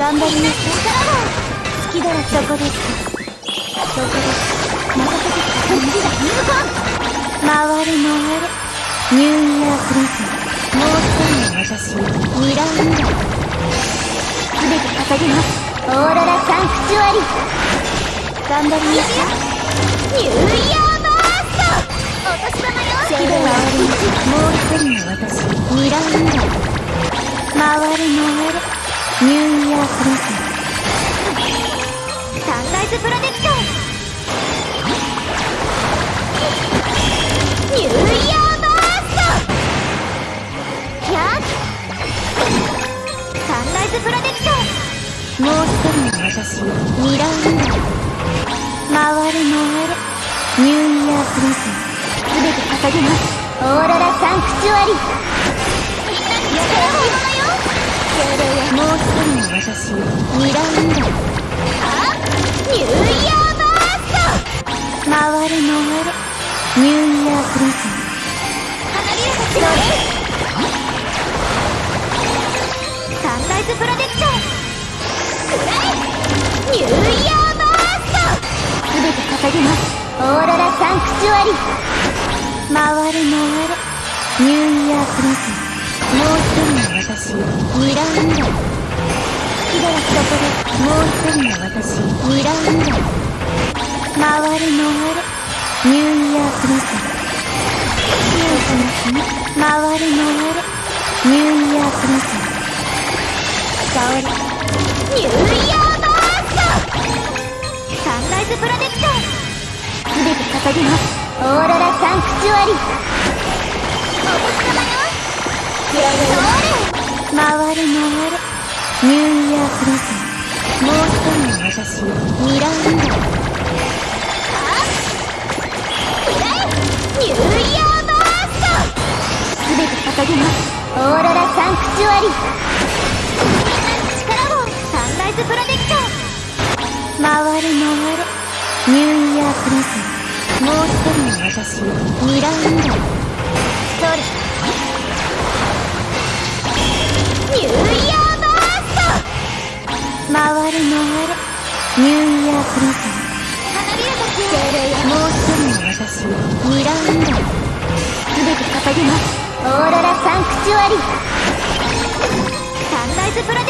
頑張りなさい好きだらそこですそこです任せてこっちだ入回れ。回れニューイヤープレゼンもう一人の私をミラーミラー全て捧げますオーロラサンクチュアリ頑張りなさいニューイヤーバーストお年玉よシェードはもう一人の私サンライズプロテクションニューイヤーバーストやっサンライズプロテクションもう一人の私ミラーミラー回れ回れニューイヤープレゼン。ト全て捧げますオーロラサンクチュアリみんな力をよ精霊やもう一人の私ミラーミラーあト。回れ回れニューイヤープレゼント花びらたちのサンライズプロテクションくらえニューイヤーバースト全て捧げますオーロラサンクチュアリ回れ回れニューイヤープレゼントもう一人の私ミラーミラー好きだらそこでもう一人の私ミラーミラー回れ回れニューイヤープレゼントシア様様回れ回れニューイヤープレゼント。香りニューイヤーバーストサンライズプロテクション。全て捧げますオーロラサンクチュアリ。お年玉よそれ回れ回れニューイヤープレゼントもう一人の私ミラー。ミラーオーロラサンクチュアリ。力をサンライズプロテクション回れ回れニューイヤープレゼント。もう一人の私ミラーミラーそれニューイヤーバースト。回れ回れニューイヤープレゼント。花びらたちもう一人の私ミラーミラー全て捧げます。オーロラサンライズプロテクシ